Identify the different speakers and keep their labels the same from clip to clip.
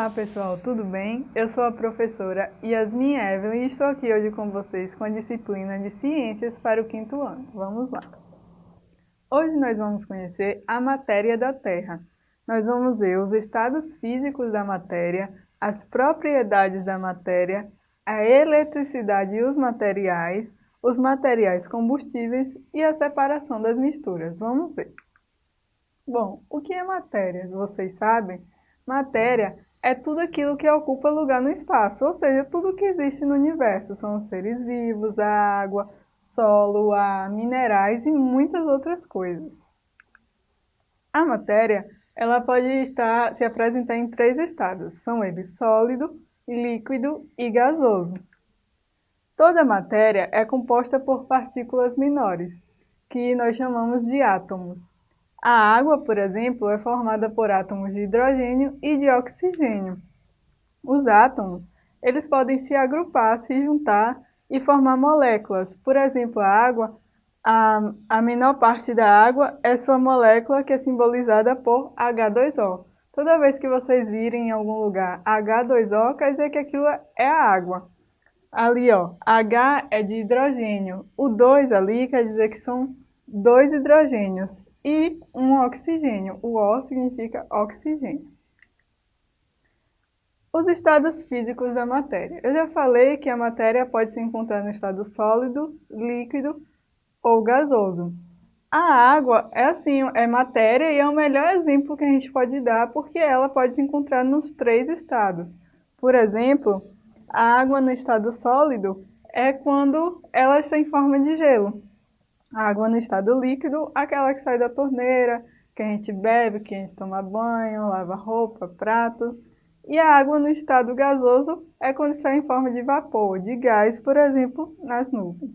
Speaker 1: Olá pessoal, tudo bem? Eu sou a professora Yasmin Evelyn e estou aqui hoje com vocês com a disciplina de Ciências para o quinto ano. Vamos lá! Hoje nós vamos conhecer a matéria da Terra. Nós vamos ver os estados físicos da matéria, as propriedades da matéria, a eletricidade e os materiais, os materiais combustíveis e a separação das misturas. Vamos ver. Bom, o que é matéria? Vocês sabem? Matéria é tudo aquilo que ocupa lugar no espaço, ou seja, tudo que existe no universo. São os seres vivos, a água, solo, ar, minerais e muitas outras coisas. A matéria ela pode estar, se apresentar em três estados. São eles sólido, líquido e gasoso. Toda matéria é composta por partículas menores, que nós chamamos de átomos. A água, por exemplo, é formada por átomos de hidrogênio e de oxigênio. Os átomos, eles podem se agrupar, se juntar e formar moléculas. Por exemplo, a água, a, a menor parte da água é sua molécula que é simbolizada por H2O. Toda vez que vocês virem em algum lugar H2O, quer dizer que aquilo é a água. Ali, ó, H é de hidrogênio. O 2 ali quer dizer que são dois hidrogênios e um oxigênio. O O significa oxigênio. Os estados físicos da matéria. Eu já falei que a matéria pode se encontrar no estado sólido, líquido ou gasoso. A água é assim, é matéria e é o melhor exemplo que a gente pode dar porque ela pode se encontrar nos três estados. Por exemplo, a água no estado sólido é quando ela está em forma de gelo. A água no estado líquido, aquela que sai da torneira, que a gente bebe, que a gente toma banho, lava roupa, prato. E a água no estado gasoso é quando está em forma de vapor, de gás, por exemplo, nas nuvens.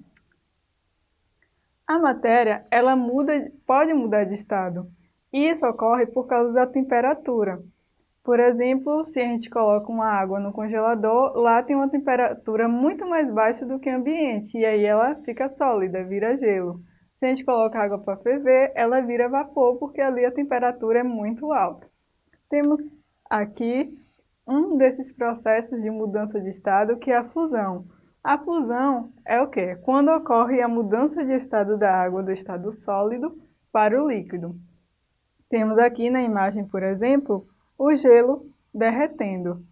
Speaker 1: A matéria, ela muda, pode mudar de estado. Isso ocorre por causa da temperatura. Por exemplo, se a gente coloca uma água no congelador, lá tem uma temperatura muito mais baixa do que o ambiente, e aí ela fica sólida, vira gelo. Se a gente coloca água para ferver, ela vira vapor, porque ali a temperatura é muito alta. Temos aqui um desses processos de mudança de estado, que é a fusão. A fusão é o quê? Quando ocorre a mudança de estado da água do estado sólido para o líquido. Temos aqui na imagem, por exemplo, o gelo derretendo.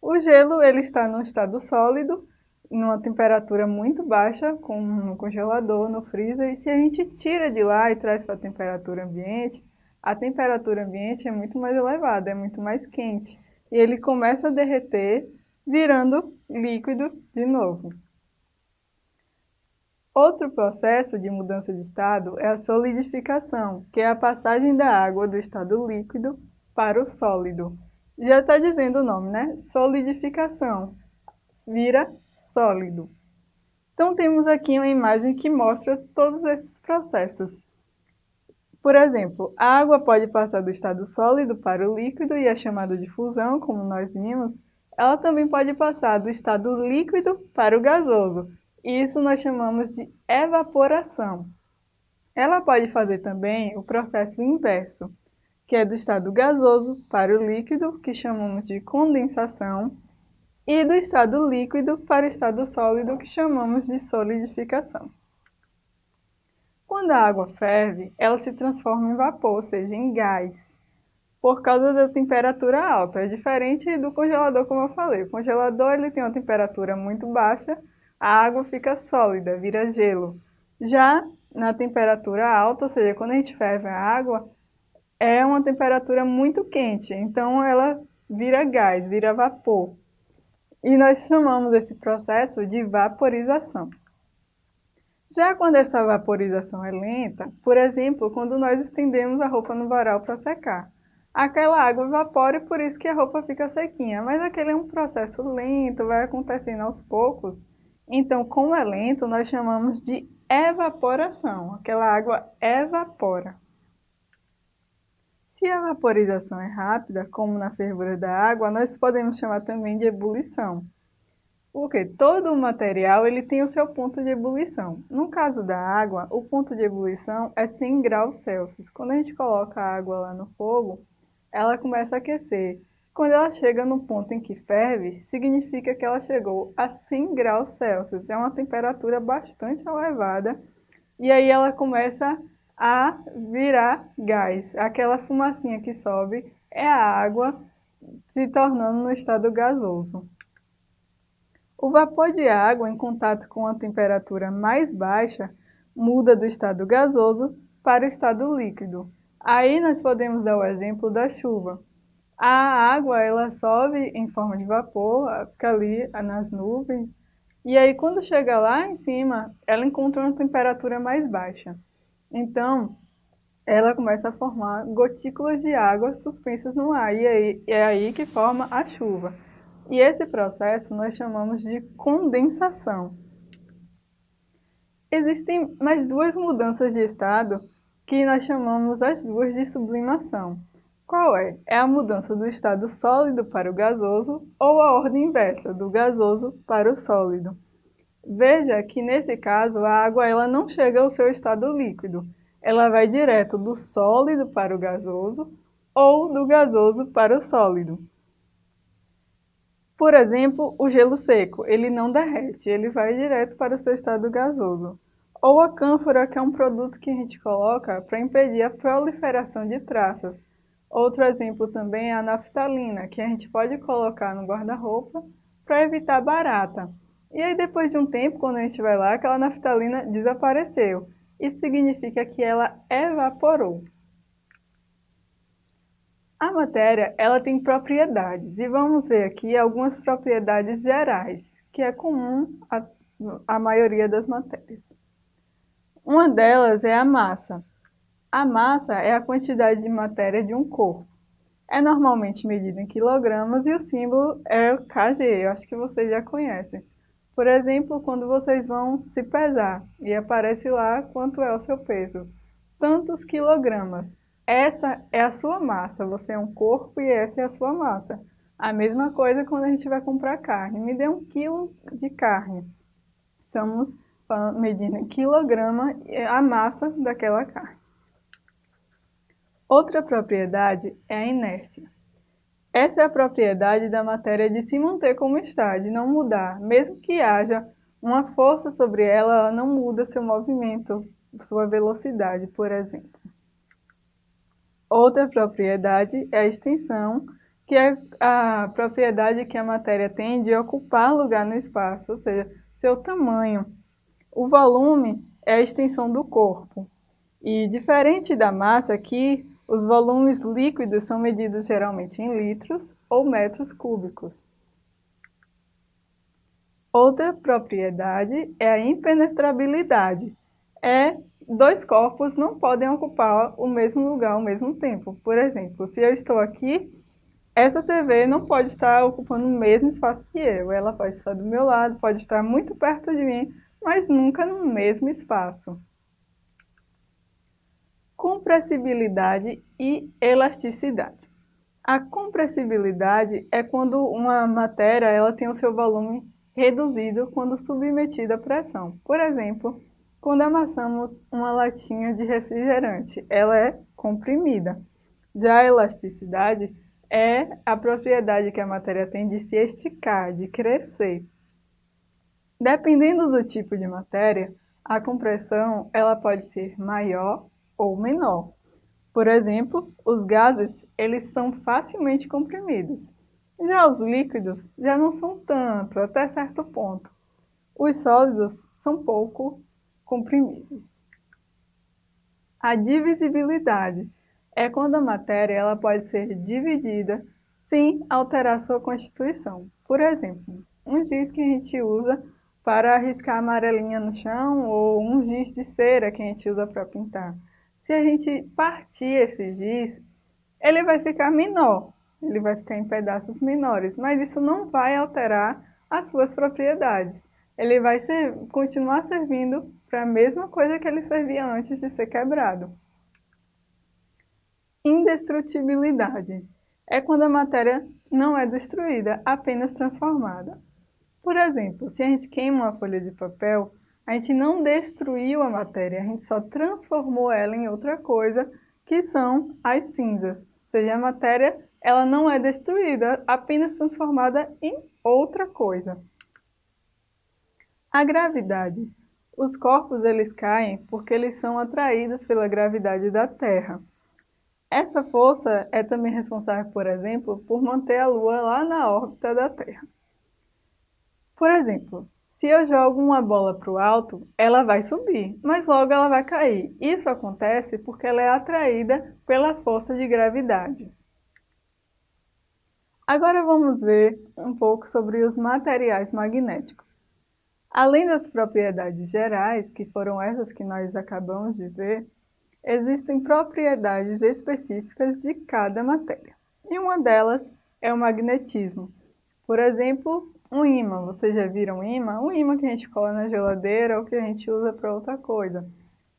Speaker 1: O gelo ele está no estado sólido, numa temperatura muito baixa, como no congelador, no freezer, e se a gente tira de lá e traz para a temperatura ambiente, a temperatura ambiente é muito mais elevada, é muito mais quente, e ele começa a derreter, virando líquido de novo. Outro processo de mudança de estado é a solidificação, que é a passagem da água do estado líquido para o sólido. Já está dizendo o nome, né? Solidificação. Vira sólido. Então temos aqui uma imagem que mostra todos esses processos. Por exemplo, a água pode passar do estado sólido para o líquido e é chamado de fusão, como nós vimos. Ela também pode passar do estado líquido para o gasoso, e isso nós chamamos de evaporação. Ela pode fazer também o processo inverso, que é do estado gasoso para o líquido, que chamamos de condensação, e do estado líquido para o estado sólido, que chamamos de solidificação. Quando a água ferve, ela se transforma em vapor, ou seja, em gás, por causa da temperatura alta. É diferente do congelador, como eu falei. O congelador ele tem uma temperatura muito baixa, a água fica sólida, vira gelo. Já na temperatura alta, ou seja, quando a gente ferve a água, é uma temperatura muito quente, então ela vira gás, vira vapor. E nós chamamos esse processo de vaporização. Já quando essa vaporização é lenta, por exemplo, quando nós estendemos a roupa no varal para secar, aquela água evapora e por isso que a roupa fica sequinha, mas aquele é um processo lento, vai acontecendo aos poucos. Então, como é lento, nós chamamos de evaporação. Aquela água evapora. Se a vaporização é rápida, como na fervura da água, nós podemos chamar também de ebulição. Porque todo o material ele tem o seu ponto de ebulição. No caso da água, o ponto de ebulição é 100 graus Celsius. Quando a gente coloca a água lá no fogo, ela começa a aquecer. Quando ela chega no ponto em que ferve, significa que ela chegou a 100 graus Celsius. É uma temperatura bastante elevada. E aí ela começa a virar gás. Aquela fumacinha que sobe é a água se tornando no estado gasoso. O vapor de água em contato com a temperatura mais baixa muda do estado gasoso para o estado líquido. Aí nós podemos dar o exemplo da chuva. A água ela sobe em forma de vapor, fica ali nas nuvens, e aí quando chega lá em cima, ela encontra uma temperatura mais baixa. Então, ela começa a formar gotículas de água suspensas no ar, e aí, é aí que forma a chuva. E esse processo nós chamamos de condensação. Existem mais duas mudanças de estado que nós chamamos as duas de sublimação. Qual é? É a mudança do estado sólido para o gasoso ou a ordem inversa, do gasoso para o sólido. Veja que nesse caso a água ela não chega ao seu estado líquido, ela vai direto do sólido para o gasoso ou do gasoso para o sólido. Por exemplo, o gelo seco, ele não derrete, ele vai direto para o seu estado gasoso. Ou a cânfora, que é um produto que a gente coloca para impedir a proliferação de traças. Outro exemplo também é a naftalina, que a gente pode colocar no guarda-roupa para evitar barata. E aí depois de um tempo, quando a gente vai lá, aquela naftalina desapareceu. Isso significa que ela evaporou. A matéria ela tem propriedades e vamos ver aqui algumas propriedades gerais, que é comum à, à maioria das matérias. Uma delas é a massa. A massa é a quantidade de matéria de um corpo. É normalmente medida em quilogramas e o símbolo é o kg, eu acho que vocês já conhecem. Por exemplo, quando vocês vão se pesar e aparece lá quanto é o seu peso. Tantos quilogramas. Essa é a sua massa, você é um corpo e essa é a sua massa. A mesma coisa quando a gente vai comprar carne. Me dê um quilo de carne. Estamos medindo quilograma a massa daquela carne. Outra propriedade é a inércia. Essa é a propriedade da matéria de se manter como está, de não mudar. Mesmo que haja uma força sobre ela, ela não muda seu movimento, sua velocidade, por exemplo. Outra propriedade é a extensão, que é a propriedade que a matéria tem de ocupar lugar no espaço, ou seja, seu tamanho. O volume é a extensão do corpo. E diferente da massa aqui, os volumes líquidos são medidos geralmente em litros ou metros cúbicos. Outra propriedade é a impenetrabilidade. É dois corpos não podem ocupar o mesmo lugar ao mesmo tempo. Por exemplo, se eu estou aqui, essa TV não pode estar ocupando o mesmo espaço que eu. Ela pode estar do meu lado, pode estar muito perto de mim, mas nunca no mesmo espaço. Compressibilidade e elasticidade. A compressibilidade é quando uma matéria ela tem o seu volume reduzido quando submetida à pressão. Por exemplo, quando amassamos uma latinha de refrigerante, ela é comprimida. Já a elasticidade é a propriedade que a matéria tem de se esticar, de crescer. Dependendo do tipo de matéria, a compressão ela pode ser maior ou menor. Por exemplo, os gases eles são facilmente comprimidos. Já os líquidos já não são tanto, até certo ponto. Os sólidos são pouco comprimidos. A divisibilidade é quando a matéria ela pode ser dividida sem alterar sua constituição. Por exemplo, um giz que a gente usa para riscar amarelinha no chão ou um giz de cera que a gente usa para pintar. Se a gente partir esse giz, ele vai ficar menor, ele vai ficar em pedaços menores, mas isso não vai alterar as suas propriedades ele vai ser, continuar servindo para a mesma coisa que ele servia antes de ser quebrado. Indestrutibilidade é quando a matéria não é destruída, apenas transformada. Por exemplo, se a gente queima uma folha de papel, a gente não destruiu a matéria, a gente só transformou ela em outra coisa, que são as cinzas. Ou seja, a matéria ela não é destruída, apenas transformada em outra coisa. A gravidade. Os corpos eles caem porque eles são atraídos pela gravidade da Terra. Essa força é também responsável, por exemplo, por manter a Lua lá na órbita da Terra. Por exemplo, se eu jogo uma bola para o alto, ela vai subir, mas logo ela vai cair. Isso acontece porque ela é atraída pela força de gravidade. Agora vamos ver um pouco sobre os materiais magnéticos. Além das propriedades gerais, que foram essas que nós acabamos de ver, existem propriedades específicas de cada matéria. E uma delas é o magnetismo. Por exemplo, um imã. Vocês já viram um imã? Um imã que a gente cola na geladeira ou que a gente usa para outra coisa.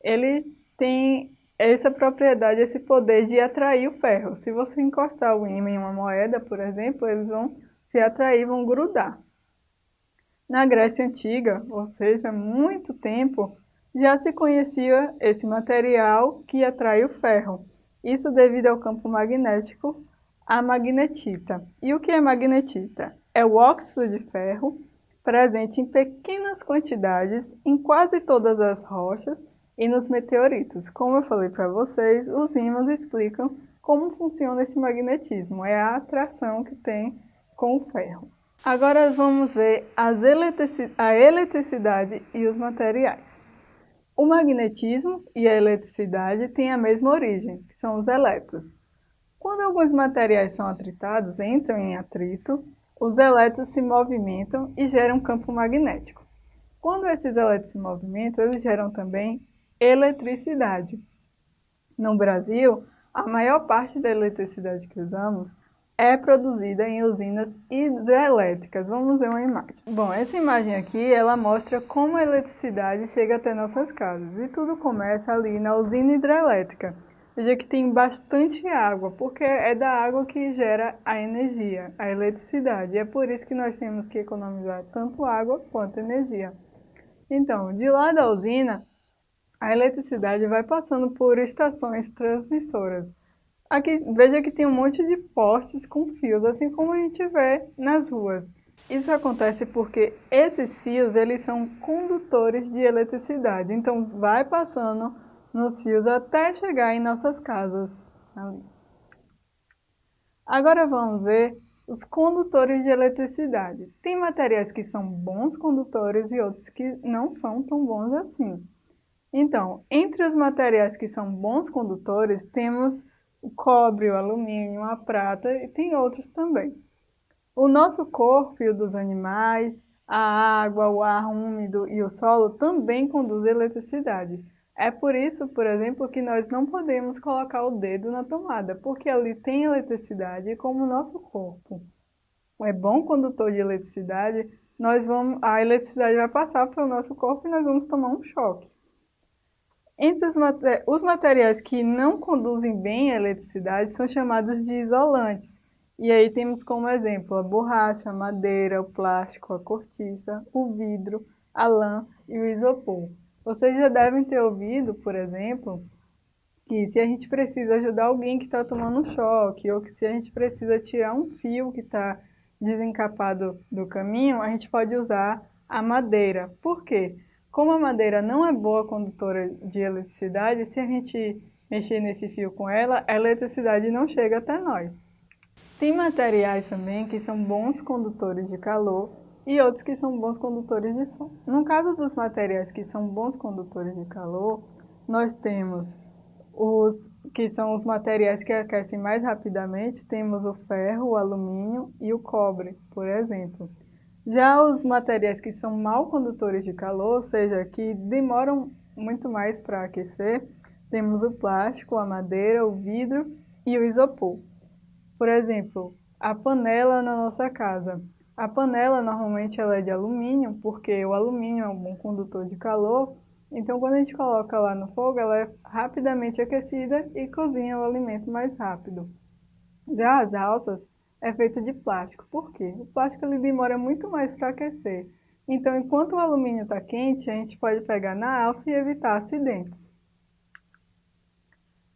Speaker 1: Ele tem essa propriedade, esse poder de atrair o ferro. Se você encostar o imã em uma moeda, por exemplo, eles vão se atrair, vão grudar. Na Grécia Antiga, ou seja, muito tempo, já se conhecia esse material que atrai o ferro. Isso devido ao campo magnético, a magnetita. E o que é magnetita? É o óxido de ferro, presente em pequenas quantidades em quase todas as rochas e nos meteoritos. Como eu falei para vocês, os ímãs explicam como funciona esse magnetismo, é a atração que tem com o ferro. Agora vamos ver eletrici a eletricidade e os materiais. O magnetismo e a eletricidade têm a mesma origem, que são os elétrons. Quando alguns materiais são atritados, entram em atrito, os elétrons se movimentam e geram um campo magnético. Quando esses elétrons se movimentam, eles geram também eletricidade. No Brasil, a maior parte da eletricidade que usamos é produzida em usinas hidrelétricas. Vamos ver uma imagem. Bom, essa imagem aqui, ela mostra como a eletricidade chega até nossas casas. E tudo começa ali na usina hidrelétrica. Veja que tem bastante água, porque é da água que gera a energia, a eletricidade. É por isso que nós temos que economizar tanto água quanto energia. Então, de lá da usina, a eletricidade vai passando por estações transmissoras. Aqui, veja que tem um monte de postes com fios, assim como a gente vê nas ruas. Isso acontece porque esses fios, eles são condutores de eletricidade. Então, vai passando nos fios até chegar em nossas casas. Ali. Agora vamos ver os condutores de eletricidade. Tem materiais que são bons condutores e outros que não são tão bons assim. Então, entre os materiais que são bons condutores, temos o cobre, o alumínio, a prata e tem outros também. O nosso corpo e o dos animais, a água, o ar úmido e o solo também conduzem eletricidade. É por isso, por exemplo, que nós não podemos colocar o dedo na tomada, porque ali tem eletricidade como o nosso corpo. É bom condutor de eletricidade, nós vamos, a eletricidade vai passar pelo nosso corpo e nós vamos tomar um choque. Entre os, os materiais que não conduzem bem a eletricidade são chamados de isolantes. E aí temos como exemplo a borracha, a madeira, o plástico, a cortiça, o vidro, a lã e o isopor. Vocês já devem ter ouvido, por exemplo, que se a gente precisa ajudar alguém que está tomando choque, ou que se a gente precisa tirar um fio que está desencapado do caminho, a gente pode usar a madeira. Por quê? Como a madeira não é boa condutora de eletricidade, se a gente mexer nesse fio com ela, a eletricidade não chega até nós. Tem materiais também que são bons condutores de calor e outros que são bons condutores de som. No caso dos materiais que são bons condutores de calor, nós temos os que são os materiais que aquecem mais rapidamente, temos o ferro, o alumínio e o cobre, por exemplo. Já os materiais que são mal condutores de calor, ou seja, que demoram muito mais para aquecer, temos o plástico, a madeira, o vidro e o isopor. Por exemplo, a panela na nossa casa. A panela normalmente ela é de alumínio, porque o alumínio é um bom condutor de calor, então quando a gente coloca lá no fogo, ela é rapidamente aquecida e cozinha o alimento mais rápido. Já as alças, é feito de plástico. Por quê? O plástico ele demora muito mais para aquecer. Então, enquanto o alumínio está quente, a gente pode pegar na alça e evitar acidentes.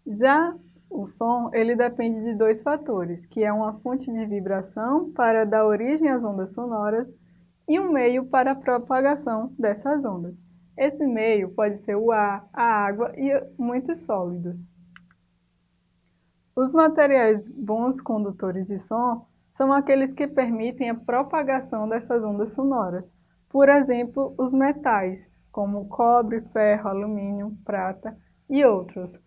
Speaker 1: Já o som ele depende de dois fatores, que é uma fonte de vibração para dar origem às ondas sonoras e um meio para a propagação dessas ondas. Esse meio pode ser o ar, a água e muitos sólidos. Os materiais bons condutores de som são aqueles que permitem a propagação dessas ondas sonoras. Por exemplo, os metais, como cobre, ferro, alumínio, prata e outros.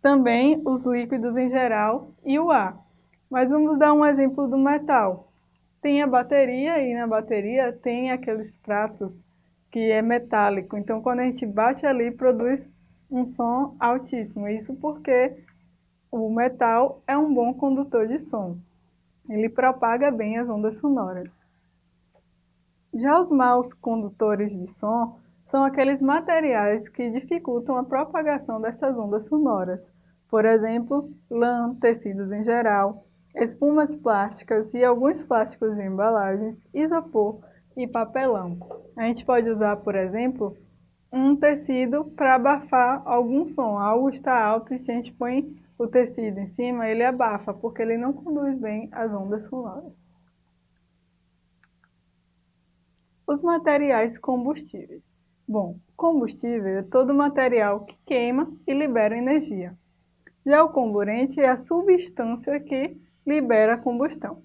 Speaker 1: Também os líquidos em geral e o ar. Mas vamos dar um exemplo do metal. Tem a bateria e na bateria tem aqueles pratos que é metálico. Então, quando a gente bate ali, produz um som altíssimo. Isso porque o metal é um bom condutor de som. Ele propaga bem as ondas sonoras. Já os maus condutores de som são aqueles materiais que dificultam a propagação dessas ondas sonoras. Por exemplo, lã, tecidos em geral, espumas plásticas e alguns plásticos de embalagens, isopor, e papelão. A gente pode usar, por exemplo, um tecido para abafar algum som. Algo está alto e se a gente põe o tecido em cima, ele abafa, porque ele não conduz bem as ondas sonoras. Os materiais combustíveis. Bom, combustível é todo material que queima e libera energia. Já o comburente é a substância que libera a combustão.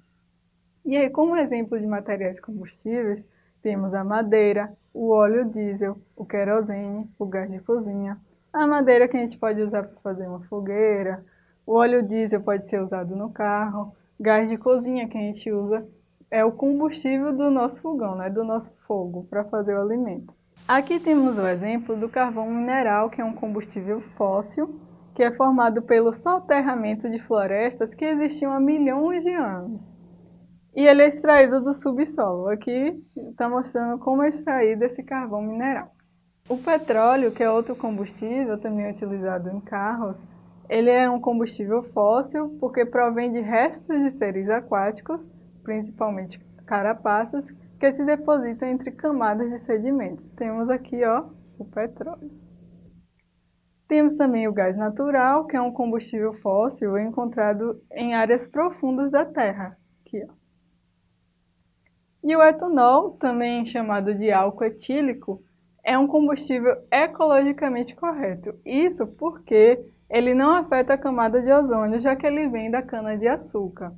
Speaker 1: E aí, como exemplo de materiais combustíveis, temos a madeira, o óleo diesel, o querosene, o gás de cozinha, a madeira que a gente pode usar para fazer uma fogueira, o óleo diesel pode ser usado no carro, gás de cozinha que a gente usa é o combustível do nosso fogão, né, do nosso fogo, para fazer o alimento. Aqui temos o exemplo do carvão mineral, que é um combustível fóssil, que é formado pelo soterramento de florestas que existiam há milhões de anos. E ele é extraído do subsolo. Aqui está mostrando como é extraído esse carvão mineral. O petróleo, que é outro combustível também utilizado em carros, ele é um combustível fóssil porque provém de restos de seres aquáticos, principalmente carapaças, que se depositam entre camadas de sedimentos. Temos aqui ó, o petróleo. Temos também o gás natural, que é um combustível fóssil encontrado em áreas profundas da Terra. Aqui, ó. E o etanol, também chamado de álcool etílico, é um combustível ecologicamente correto. Isso porque ele não afeta a camada de ozônio, já que ele vem da cana-de-açúcar.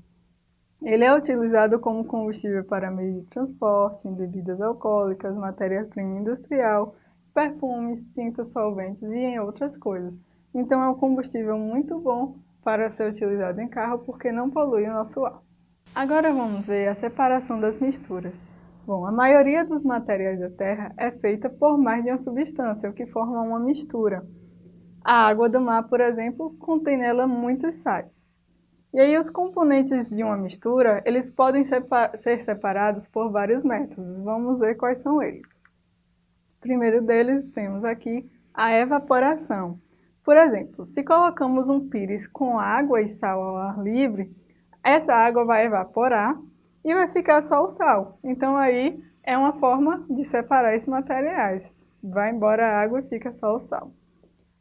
Speaker 1: Ele é utilizado como combustível para meio de transporte, em bebidas alcoólicas, matéria-prima industrial, perfumes, tintas solventes e em outras coisas. Então é um combustível muito bom para ser utilizado em carro porque não polui o nosso ar. Agora vamos ver a separação das misturas. Bom, a maioria dos materiais da Terra é feita por mais de uma substância, o que forma uma mistura. A água do mar, por exemplo, contém nela muitos sais. E aí os componentes de uma mistura, eles podem ser separados por vários métodos. Vamos ver quais são eles. O primeiro deles temos aqui a evaporação. Por exemplo, se colocamos um pires com água e sal ao ar livre, essa água vai evaporar e vai ficar só o sal. Então aí é uma forma de separar esses materiais. Vai embora a água e fica só o sal.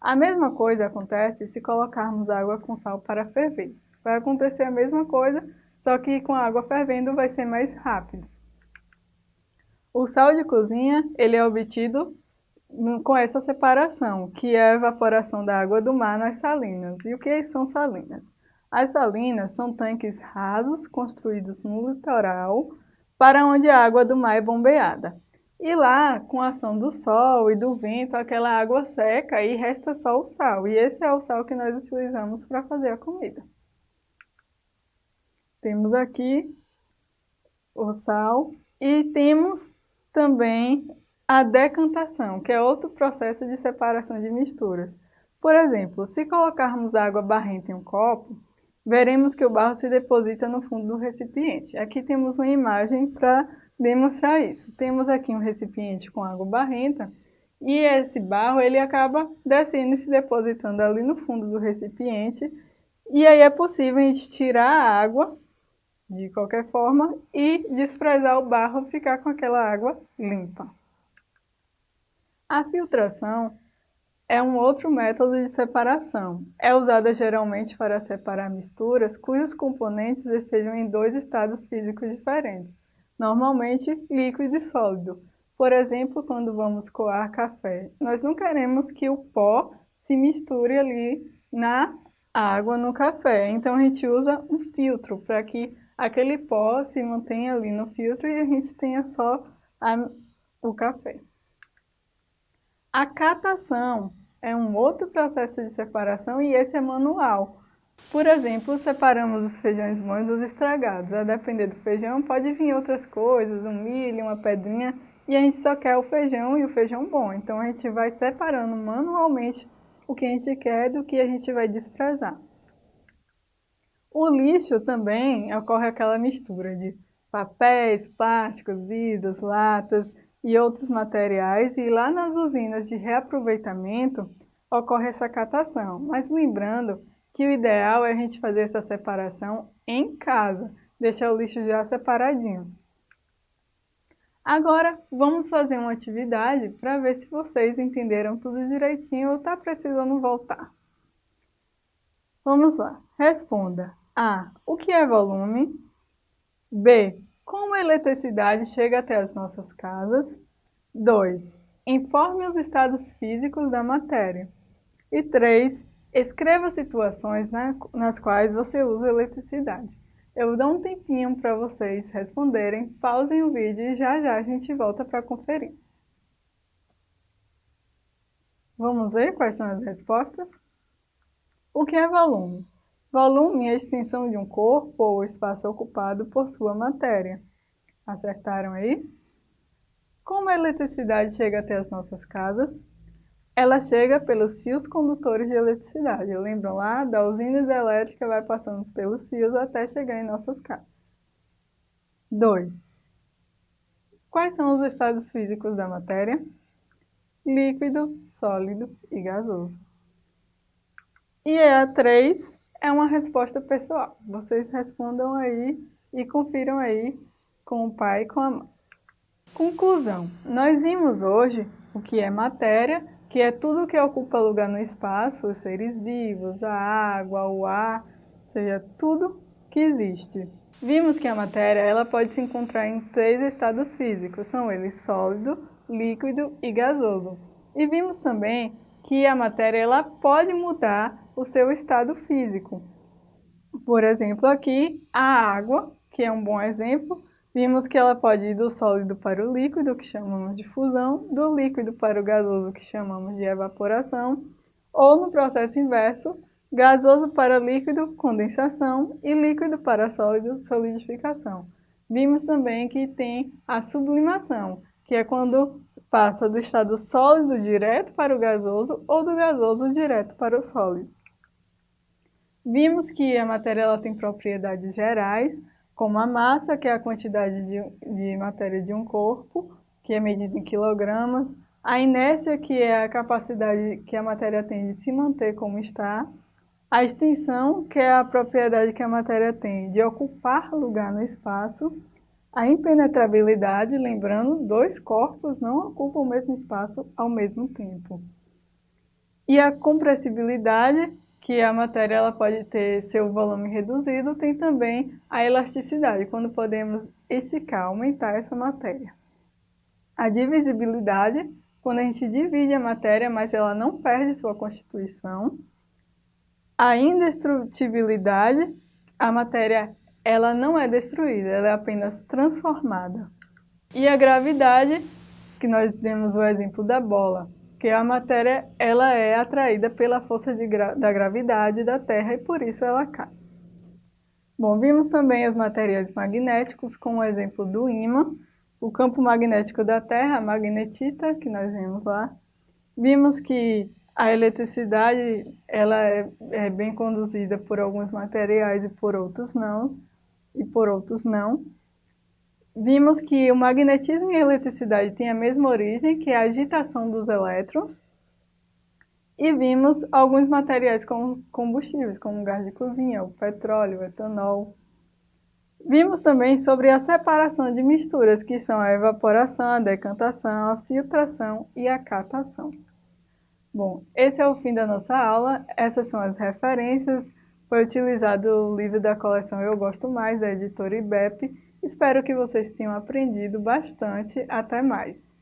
Speaker 1: A mesma coisa acontece se colocarmos água com sal para ferver. Vai acontecer a mesma coisa, só que com a água fervendo vai ser mais rápido. O sal de cozinha, ele é obtido com essa separação, que é a evaporação da água do mar nas salinas. E o que são salinas? As salinas são tanques rasos construídos no litoral para onde a água do mar é bombeada. E lá, com a ação do sol e do vento, aquela água seca e resta só o sal. E esse é o sal que nós utilizamos para fazer a comida. Temos aqui o sal e temos também a decantação, que é outro processo de separação de misturas. Por exemplo, se colocarmos água barrenta em um copo, veremos que o barro se deposita no fundo do recipiente. Aqui temos uma imagem para demonstrar isso. Temos aqui um recipiente com água barrenta e esse barro ele acaba descendo e se depositando ali no fundo do recipiente e aí é possível a gente tirar a água de qualquer forma e desprezar o barro ficar com aquela água limpa. A filtração é um outro método de separação. É usada geralmente para separar misturas cujos componentes estejam em dois estados físicos diferentes, normalmente líquido e sólido. Por exemplo, quando vamos coar café, nós não queremos que o pó se misture ali na água no café, então a gente usa um filtro para que aquele pó se mantenha ali no filtro e a gente tenha só a, o café. A catação é um outro processo de separação e esse é manual. Por exemplo, separamos os feijões bons dos estragados. A depender do feijão, pode vir outras coisas, um milho, uma pedrinha, e a gente só quer o feijão e o feijão bom. Então a gente vai separando manualmente o que a gente quer do que a gente vai desprezar. O lixo também ocorre aquela mistura de papéis, plásticos, vidros, latas e outros materiais e lá nas usinas de reaproveitamento ocorre essa catação. Mas lembrando que o ideal é a gente fazer essa separação em casa, deixar o lixo já separadinho. Agora, vamos fazer uma atividade para ver se vocês entenderam tudo direitinho ou está precisando voltar. Vamos lá. Responda. A. O que é volume? B. Como a eletricidade chega até as nossas casas? 2. Informe os estados físicos da matéria. E 3. Escreva situações nas quais você usa eletricidade. Eu dou um tempinho para vocês responderem, pausem o vídeo e já já a gente volta para conferir. Vamos ver quais são as respostas? O que é volume? Volume é a extensão de um corpo ou espaço ocupado por sua matéria. Acertaram aí? Como a eletricidade chega até as nossas casas? ela chega pelos fios condutores de eletricidade. Lembram lá? Da usina hidrelétrica vai passando pelos fios até chegar em nossas casas. 2. Quais são os estados físicos da matéria? Líquido, sólido e gasoso. E a 3 é uma resposta pessoal. Vocês respondam aí e confiram aí com o pai e com a mãe. Conclusão. Nós vimos hoje o que é matéria que é tudo que ocupa lugar no espaço, os seres vivos, a água, o ar, ou seja, tudo que existe. Vimos que a matéria ela pode se encontrar em três estados físicos, são eles sólido, líquido e gasoso. E vimos também que a matéria ela pode mudar o seu estado físico. Por exemplo, aqui a água, que é um bom exemplo, Vimos que ela pode ir do sólido para o líquido, que chamamos de fusão, do líquido para o gasoso, que chamamos de evaporação, ou no processo inverso, gasoso para líquido, condensação, e líquido para sólido, solidificação. Vimos também que tem a sublimação, que é quando passa do estado sólido direto para o gasoso ou do gasoso direto para o sólido. Vimos que a matéria ela tem propriedades gerais, como a massa, que é a quantidade de, de matéria de um corpo, que é medida em quilogramas, a inércia, que é a capacidade que a matéria tem de se manter como está, a extensão, que é a propriedade que a matéria tem de ocupar lugar no espaço, a impenetrabilidade, lembrando, dois corpos não ocupam o mesmo espaço ao mesmo tempo. E a compressibilidade, que a matéria ela pode ter seu volume reduzido, tem também a elasticidade, quando podemos esticar, aumentar essa matéria. A divisibilidade, quando a gente divide a matéria, mas ela não perde sua constituição. A indestrutibilidade, a matéria ela não é destruída, ela é apenas transformada. E a gravidade, que nós demos o exemplo da bola, que a matéria ela é atraída pela força gra da gravidade da Terra e por isso ela cai. Bom, vimos também os materiais magnéticos, com o exemplo do ímã, o campo magnético da Terra, a magnetita, que nós vimos lá. Vimos que a eletricidade ela é, é bem conduzida por alguns materiais e por outros não, e por outros não vimos que o magnetismo e a eletricidade têm a mesma origem, que é a agitação dos elétrons, e vimos alguns materiais como combustíveis, como gás de cozinha, o petróleo, o etanol. Vimos também sobre a separação de misturas, que são a evaporação, a decantação, a filtração e a catação. Bom, esse é o fim da nossa aula. Essas são as referências. Foi utilizado o livro da coleção Eu Gosto Mais, da editora IBEP. Espero que vocês tenham aprendido bastante. Até mais!